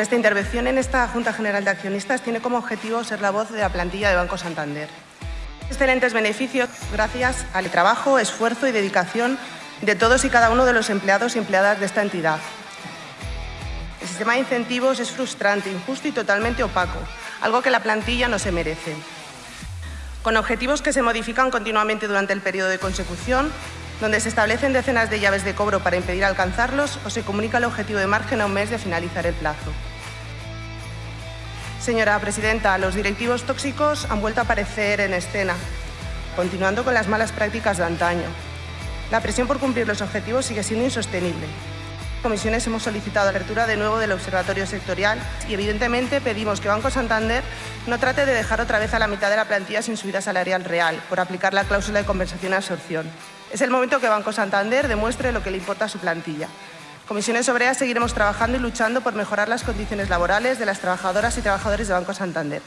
Nuestra intervención en esta Junta General de Accionistas tiene como objetivo ser la voz de la plantilla de Banco Santander. Excelentes beneficios gracias al trabajo, esfuerzo y dedicación de todos y cada uno de los empleados y empleadas de esta entidad. El sistema de incentivos es frustrante, injusto y totalmente opaco, algo que la plantilla no se merece. Con objetivos que se modifican continuamente durante el periodo de consecución, donde se establecen decenas de llaves de cobro para impedir alcanzarlos o se comunica el objetivo de margen a un mes de finalizar el plazo. Señora presidenta, los directivos tóxicos han vuelto a aparecer en escena, continuando con las malas prácticas de antaño. La presión por cumplir los objetivos sigue siendo insostenible. Comisiones hemos solicitado la apertura de nuevo del Observatorio Sectorial y evidentemente pedimos que Banco Santander no trate de dejar otra vez a la mitad de la plantilla sin subida salarial real por aplicar la cláusula de compensación y absorción. Es el momento que Banco Santander demuestre lo que le importa a su plantilla. Comisiones Obreras seguiremos trabajando y luchando por mejorar las condiciones laborales de las trabajadoras y trabajadores de Banco Santander.